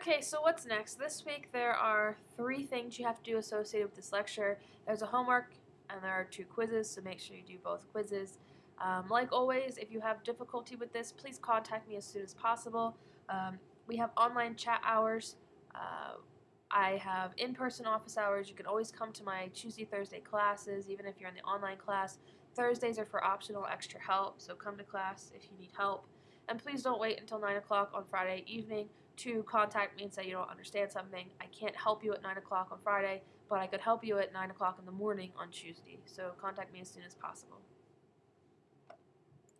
Okay, so what's next? This week there are three things you have to do associated with this lecture. There's a homework and there are two quizzes, so make sure you do both quizzes. Um, like always, if you have difficulty with this, please contact me as soon as possible. Um, we have online chat hours. Uh, I have in-person office hours. You can always come to my Tuesday, Thursday classes, even if you're in the online class. Thursdays are for optional extra help, so come to class if you need help. And please don't wait until 9 o'clock on Friday evening to contact me and say you don't understand something. I can't help you at 9 o'clock on Friday, but I could help you at 9 o'clock in the morning on Tuesday. So contact me as soon as possible.